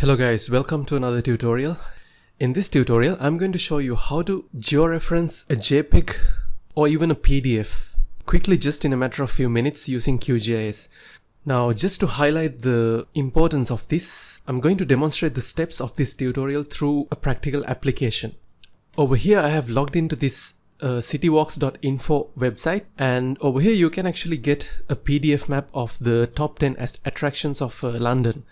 Hello guys, welcome to another tutorial. In this tutorial, I'm going to show you how to georeference a JPEG or even a PDF quickly just in a matter of few minutes using QGIS. Now just to highlight the importance of this, I'm going to demonstrate the steps of this tutorial through a practical application. Over here I have logged into this uh, citywalks.info website and over here you can actually get a PDF map of the top 10 attractions of uh, London.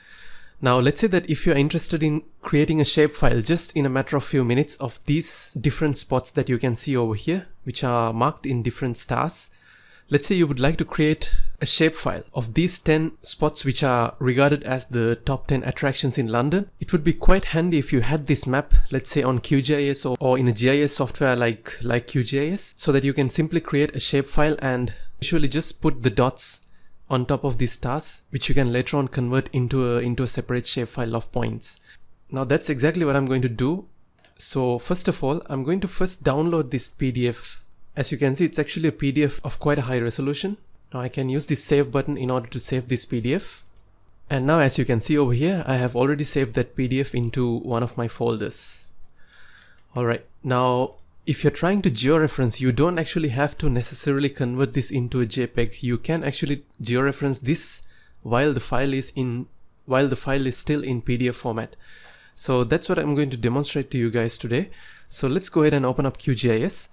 Now let's say that if you're interested in creating a shapefile just in a matter of few minutes of these different spots that you can see over here, which are marked in different stars. Let's say you would like to create a shapefile of these 10 spots which are regarded as the top 10 attractions in London. It would be quite handy if you had this map, let's say on QGIS or, or in a GIS software like, like QGIS, so that you can simply create a shapefile and usually just put the dots on top of these stars, which you can later on convert into a, into a separate shapefile of points. Now that's exactly what I'm going to do. So first of all, I'm going to first download this PDF. As you can see, it's actually a PDF of quite a high resolution. Now I can use the save button in order to save this PDF. And now as you can see over here, I have already saved that PDF into one of my folders. Alright, now if you're trying to georeference, you don't actually have to necessarily convert this into a JPEG. You can actually georeference this while the file is in while the file is still in PDF format. So that's what I'm going to demonstrate to you guys today. So let's go ahead and open up QGIS.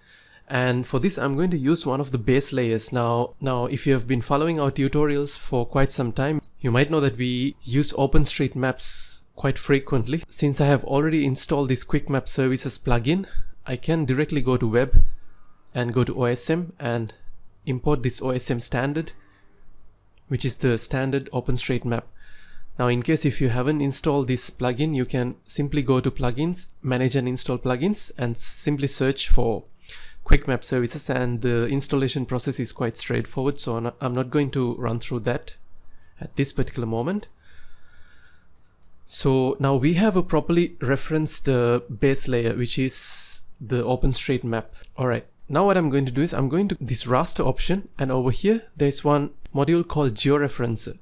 And for this, I'm going to use one of the base layers. Now, now, if you have been following our tutorials for quite some time, you might know that we use OpenStreetMaps quite frequently. Since I have already installed this Quick Map Services plugin, I can directly go to web and go to OSM and import this OSM standard which is the standard OpenStreetMap. Now in case if you haven't installed this plugin you can simply go to plugins, manage and install plugins and simply search for quick map services and the installation process is quite straightforward so I'm not going to run through that at this particular moment. So now we have a properly referenced uh, base layer which is the OpenStreetMap. Alright, now what I'm going to do is I'm going to this raster option and over here there's one module called georeferencer.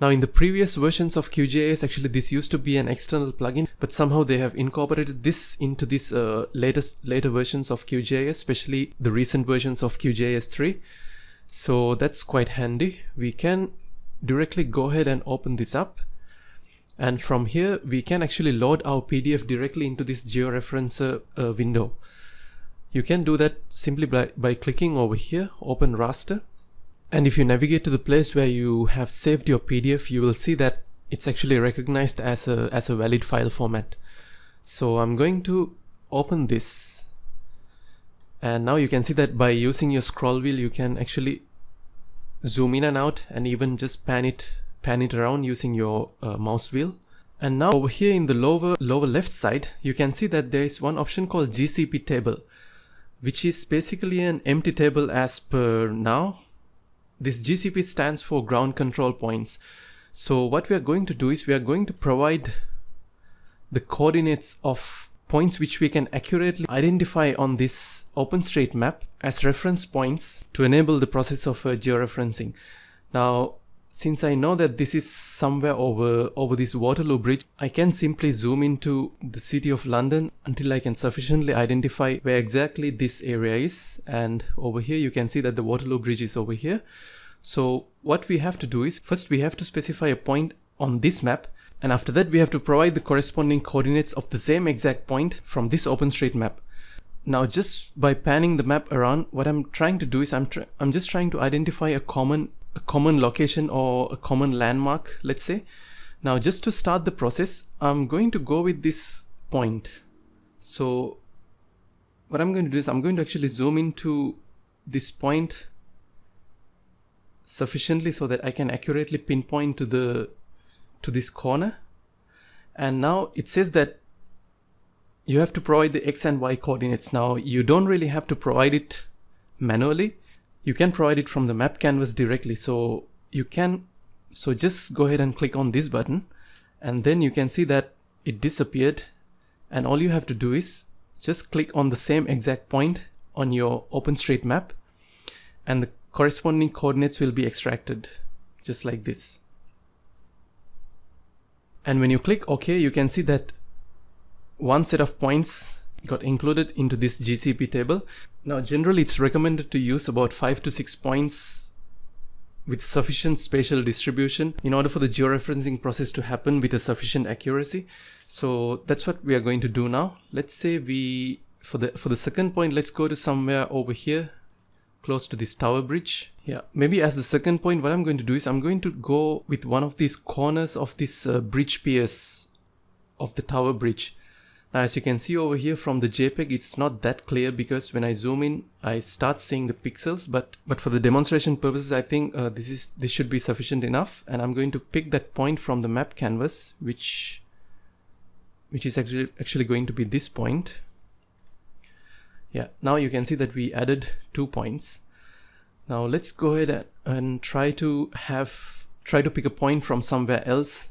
Now in the previous versions of QGIS actually this used to be an external plugin but somehow they have incorporated this into this uh, latest later versions of QGIS especially the recent versions of QGIS 3. So that's quite handy. We can directly go ahead and open this up and from here we can actually load our PDF directly into this georeferencer uh, window. You can do that simply by, by clicking over here, open raster. And if you navigate to the place where you have saved your PDF, you will see that it's actually recognized as a, as a valid file format. So I'm going to open this. And now you can see that by using your scroll wheel, you can actually zoom in and out and even just pan it, pan it around using your uh, mouse wheel. And now over here in the lower, lower left side, you can see that there is one option called GCP table which is basically an empty table as per now. This GCP stands for ground control points. So what we are going to do is we are going to provide the coordinates of points which we can accurately identify on this OpenStreetMap as reference points to enable the process of uh, georeferencing. Now since I know that this is somewhere over, over this Waterloo Bridge, I can simply zoom into the city of London until I can sufficiently identify where exactly this area is. And over here you can see that the Waterloo Bridge is over here. So what we have to do is first we have to specify a point on this map and after that we have to provide the corresponding coordinates of the same exact point from this OpenStreetMap. Now just by panning the map around, what I'm trying to do is I'm, I'm just trying to identify a common a common location or a common landmark, let's say. Now just to start the process, I'm going to go with this point. So what I'm going to do is I'm going to actually zoom into this point sufficiently so that I can accurately pinpoint to the to this corner. And now it says that you have to provide the x and y coordinates. Now you don't really have to provide it manually you can provide it from the map canvas directly. So you can, so just go ahead and click on this button and then you can see that it disappeared and all you have to do is just click on the same exact point on your OpenStreetMap and the corresponding coordinates will be extracted just like this. And when you click OK, you can see that one set of points got included into this GCP table. Now generally it's recommended to use about 5 to 6 points with sufficient spatial distribution in order for the georeferencing process to happen with a sufficient accuracy. So that's what we are going to do now. Let's say we, for the, for the second point, let's go to somewhere over here close to this tower bridge. Yeah, maybe as the second point, what I'm going to do is I'm going to go with one of these corners of this uh, bridge piers of the tower bridge. Now, as you can see over here from the JPEG, it's not that clear because when I zoom in, I start seeing the pixels, but, but for the demonstration purposes, I think uh, this is, this should be sufficient enough. And I'm going to pick that point from the map canvas, which, which is actually, actually going to be this point. Yeah, now you can see that we added two points. Now let's go ahead and try to have, try to pick a point from somewhere else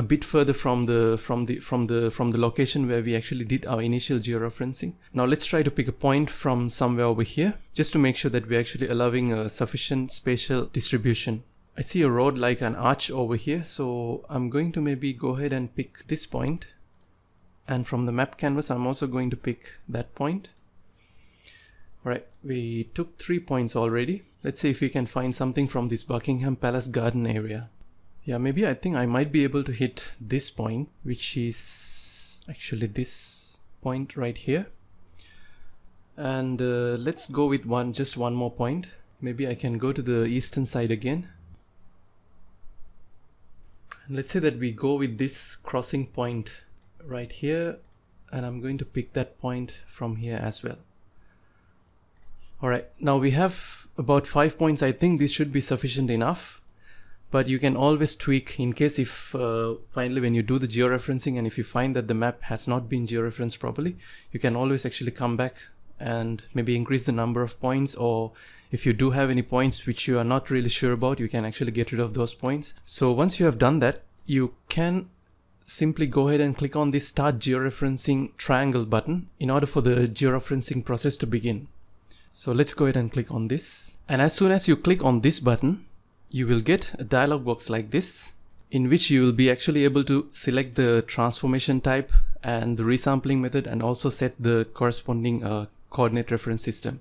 a bit further from the from the from the from the location where we actually did our initial georeferencing. Now let's try to pick a point from somewhere over here just to make sure that we're actually allowing a sufficient spatial distribution. I see a road like an arch over here so I'm going to maybe go ahead and pick this point and from the map canvas I'm also going to pick that point. Alright, we took three points already. Let's see if we can find something from this Buckingham Palace garden area. Yeah, maybe I think I might be able to hit this point, which is actually this point right here. And uh, let's go with one, just one more point. Maybe I can go to the eastern side again. And let's say that we go with this crossing point right here and I'm going to pick that point from here as well. Alright, now we have about five points. I think this should be sufficient enough but you can always tweak in case if uh, finally when you do the georeferencing and if you find that the map has not been georeferenced properly you can always actually come back and maybe increase the number of points or if you do have any points which you are not really sure about you can actually get rid of those points. So once you have done that you can simply go ahead and click on this start georeferencing triangle button in order for the georeferencing process to begin. So let's go ahead and click on this. And as soon as you click on this button you will get a dialog box like this in which you will be actually able to select the transformation type and the resampling method and also set the corresponding uh, coordinate reference system.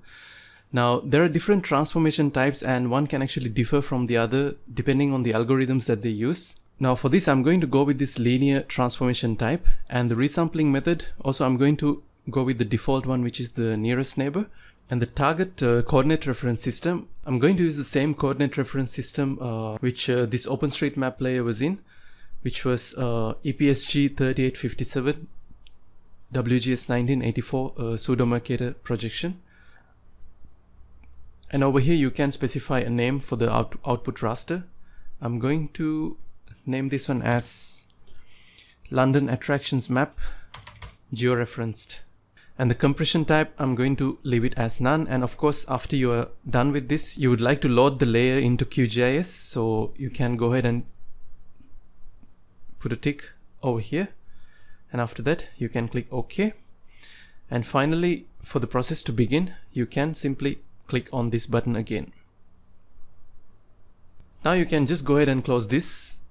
Now there are different transformation types and one can actually differ from the other depending on the algorithms that they use. Now for this I'm going to go with this linear transformation type and the resampling method also I'm going to go with the default one which is the nearest neighbor and the target uh, coordinate reference system, I'm going to use the same coordinate reference system uh, which uh, this OpenStreetMap layer was in, which was uh, EPSG 3857 WGS 1984 uh, pseudo-Mercator projection. And over here you can specify a name for the out output raster. I'm going to name this one as London Attractions Map Georeferenced and the compression type I'm going to leave it as none. And of course after you are done with this you would like to load the layer into QGIS so you can go ahead and put a tick over here. And after that you can click OK. And finally for the process to begin you can simply click on this button again. Now you can just go ahead and close this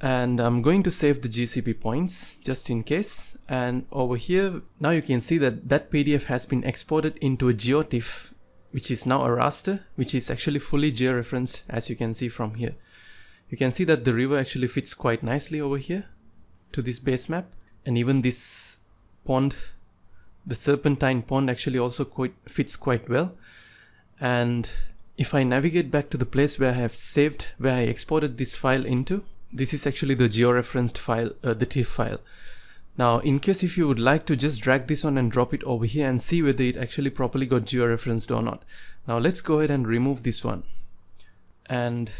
and I'm going to save the GCP points just in case. And over here now you can see that that PDF has been exported into a GeoTIFF which is now a raster which is actually fully georeferenced as you can see from here. You can see that the river actually fits quite nicely over here to this base map. And even this pond the serpentine pond actually also quite fits quite well. And if I navigate back to the place where I have saved where I exported this file into this is actually the georeferenced file, uh, the TIFF file. Now, in case if you would like to just drag this on and drop it over here and see whether it actually properly got georeferenced or not. Now, let's go ahead and remove this one. And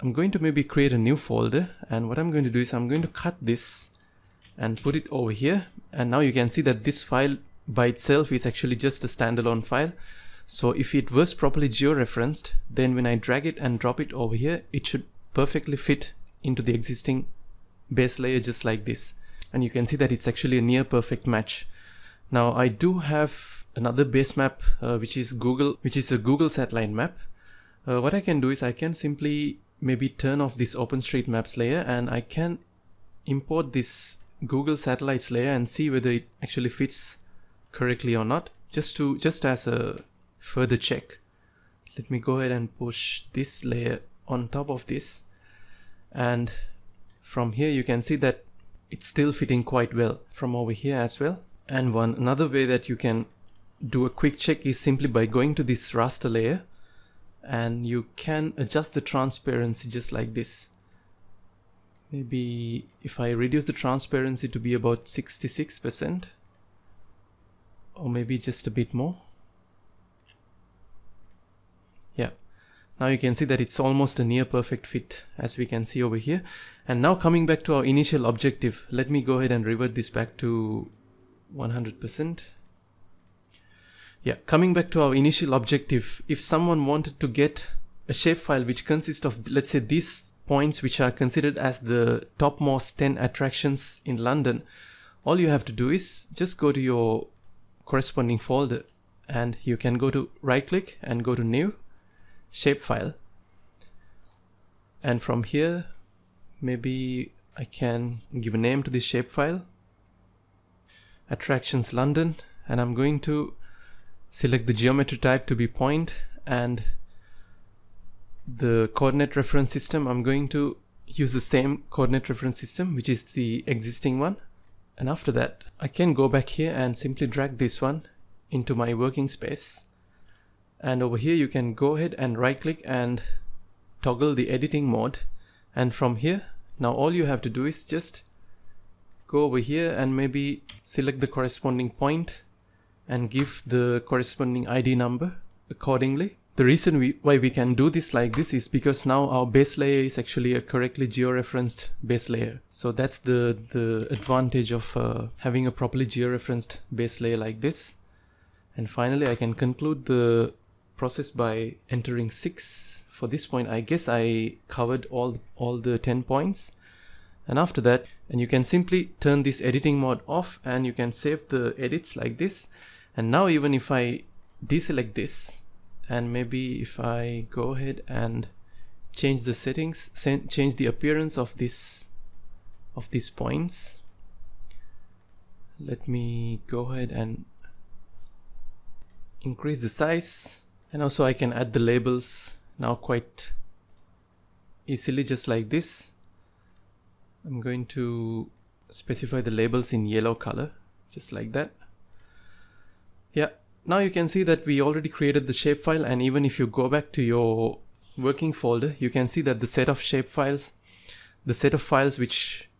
I'm going to maybe create a new folder. And what I'm going to do is I'm going to cut this and put it over here. And now you can see that this file by itself is actually just a standalone file. So if it was properly georeferenced, then when I drag it and drop it over here, it should perfectly fit into the existing base layer just like this. And you can see that it's actually a near perfect match. Now I do have another base map, uh, which is Google, which is a Google satellite map. Uh, what I can do is I can simply maybe turn off this OpenStreetMaps layer and I can import this Google Satellites layer and see whether it actually fits correctly or not just to just as a further check. Let me go ahead and push this layer on top of this. And from here you can see that it's still fitting quite well from over here as well. And one another way that you can do a quick check is simply by going to this raster layer. And you can adjust the transparency just like this. Maybe if I reduce the transparency to be about 66% or maybe just a bit more yeah now you can see that it's almost a near perfect fit as we can see over here. And now coming back to our initial objective let me go ahead and revert this back to 100% yeah coming back to our initial objective if someone wanted to get a shapefile which consists of let's say these points which are considered as the topmost 10 attractions in London all you have to do is just go to your corresponding folder and you can go to right click and go to new shapefile. And from here maybe I can give a name to this shapefile. Attractions London. And I'm going to select the geometry type to be point and the coordinate reference system. I'm going to use the same coordinate reference system which is the existing one. And after that I can go back here and simply drag this one into my working space and over here you can go ahead and right click and toggle the editing mode and from here now all you have to do is just go over here and maybe select the corresponding point and give the corresponding ID number accordingly. The reason we, why we can do this like this is because now our base layer is actually a correctly georeferenced base layer. So that's the, the advantage of uh, having a properly georeferenced base layer like this. And finally, I can conclude the process by entering 6 for this point. I guess I covered all all the 10 points. And after that and you can simply turn this editing mode off and you can save the edits like this. And now even if I deselect this and maybe if I go ahead and change the settings change the appearance of this of these points let me go ahead and increase the size and also I can add the labels now quite easily just like this. I'm going to specify the labels in yellow color just like that. Yeah now you can see that we already created the shapefile and even if you go back to your working folder you can see that the set of shapefiles the set of files which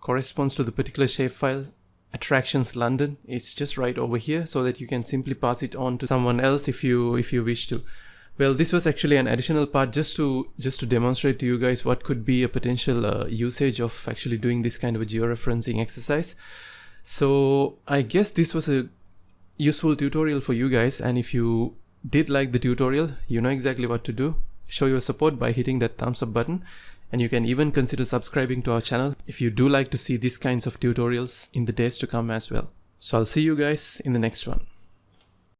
corresponds to the particular shapefile attractions London. It's just right over here so that you can simply pass it on to someone else if you if you wish to. Well, this was actually an additional part just to just to demonstrate to you guys what could be a potential uh, usage of actually doing this kind of a georeferencing exercise. So I guess this was a useful tutorial for you guys and if you did like the tutorial, you know exactly what to do. Show your support by hitting that thumbs up button and you can even consider subscribing to our channel if you do like to see these kinds of tutorials in the days to come as well. So I'll see you guys in the next one.